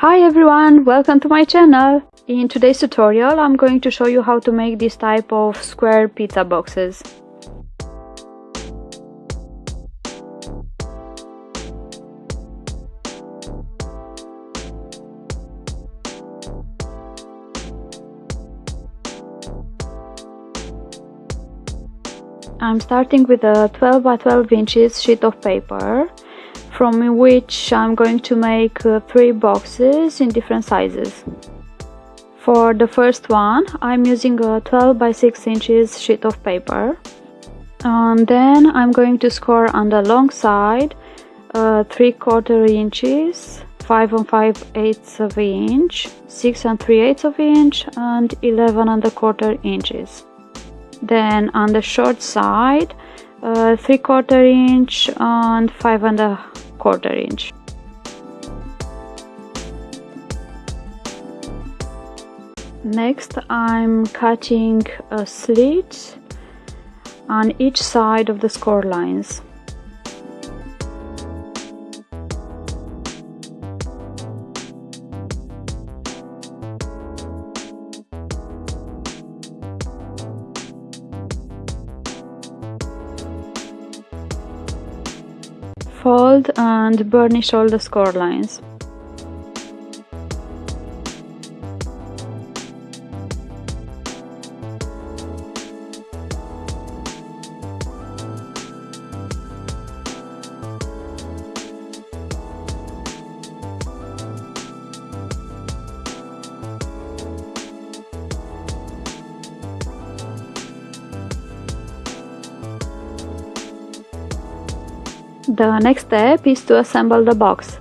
Hi everyone, welcome to my channel! In today's tutorial I'm going to show you how to make this type of square pizza boxes. I'm starting with a 12 by 12 inches sheet of paper from which I'm going to make uh, three boxes in different sizes. For the first one I'm using a 12 by 6 inches sheet of paper and then I'm going to score on the long side uh, 3 quarter inches 5 and 5 eighths of an inch 6 and 3 eighths of an inch and 11 and a quarter inches then on the short side uh, 3 quarter inch and 5 and a quarter inch. Next I'm cutting uh, a slit on each side of the score lines. Fold and burnish all the score lines. The next step is to assemble the box.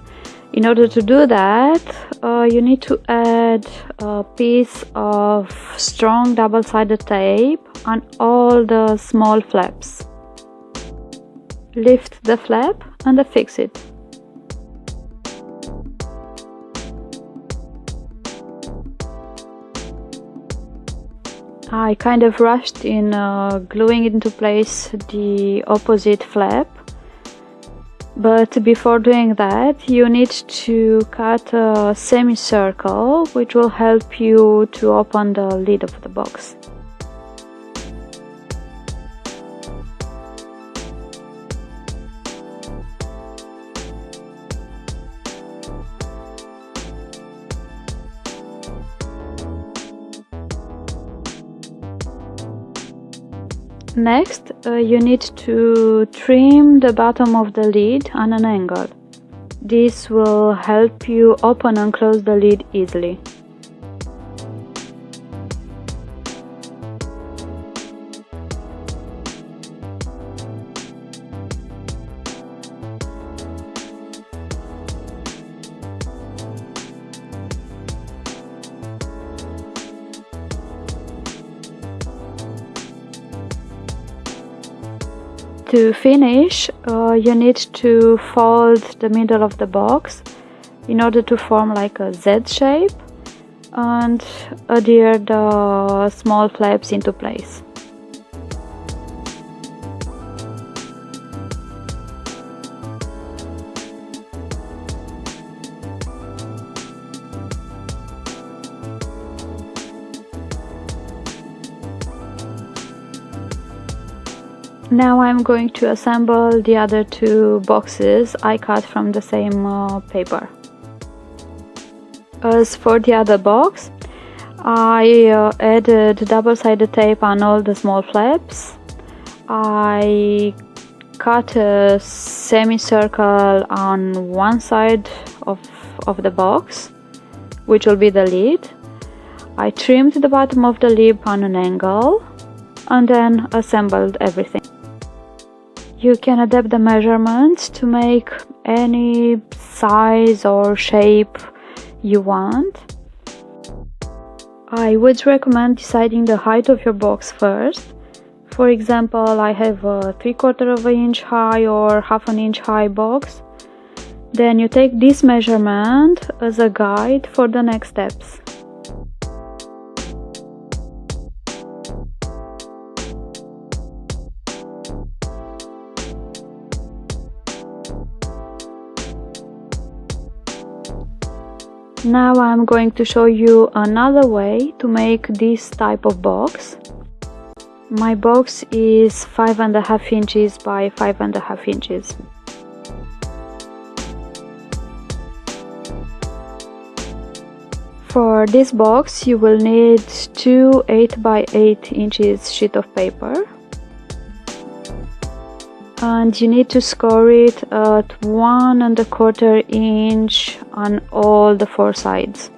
In order to do that uh, you need to add a piece of strong double-sided tape on all the small flaps. Lift the flap and affix it. I kind of rushed in uh, gluing into place the opposite flap but before doing that you need to cut a semicircle which will help you to open the lid of the box Next, uh, you need to trim the bottom of the lid on an angle. This will help you open and close the lid easily. To finish, uh, you need to fold the middle of the box in order to form like a Z shape and adhere the small flaps into place. Now I'm going to assemble the other two boxes I cut from the same uh, paper. As for the other box, I uh, added double-sided tape on all the small flaps. I cut a semicircle on one side of, of the box, which will be the lid. I trimmed the bottom of the lid on an angle and then assembled everything. You can adapt the measurements to make any size or shape you want. I would recommend deciding the height of your box first. For example, I have a 3 quarter of an inch high or half an inch high box. Then you take this measurement as a guide for the next steps. Now I'm going to show you another way to make this type of box. My box is five and a half inches by five and a half inches. For this box you will need two 8 by 8 inches sheet of paper and you need to score it at one and a quarter inch on all the four sides.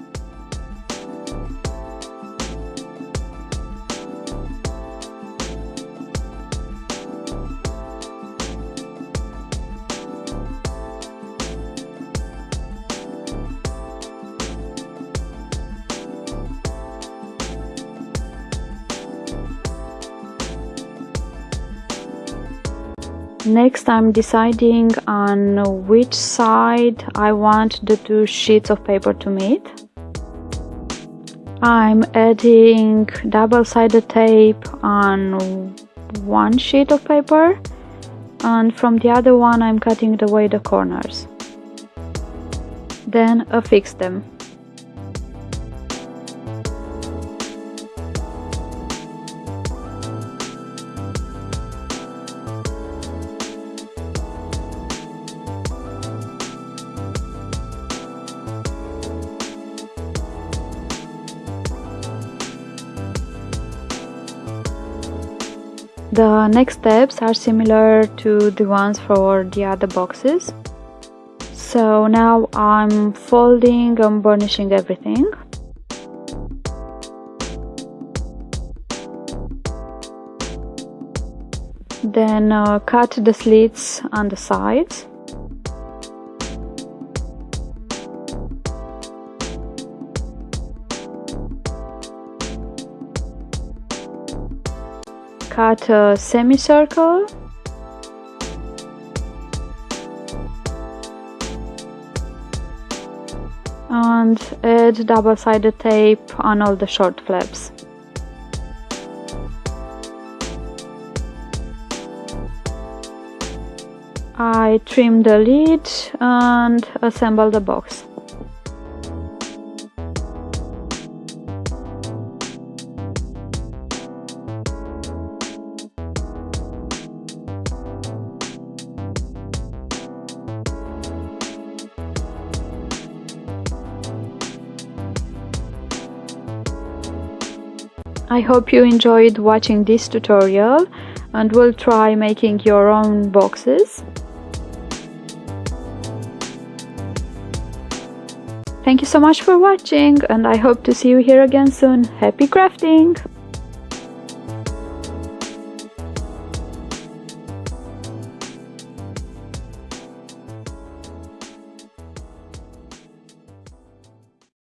Next I'm deciding on which side I want the two sheets of paper to meet. I'm adding double-sided tape on one sheet of paper and from the other one I'm cutting away the corners. Then affix them. The next steps are similar to the ones for the other boxes. So now I'm folding and burnishing everything. Then uh, cut the slits on the sides. Cut a semicircle and add double-sided tape on all the short flaps. I trim the lid and assemble the box. I hope you enjoyed watching this tutorial and will try making your own boxes. Thank you so much for watching and I hope to see you here again soon. Happy crafting!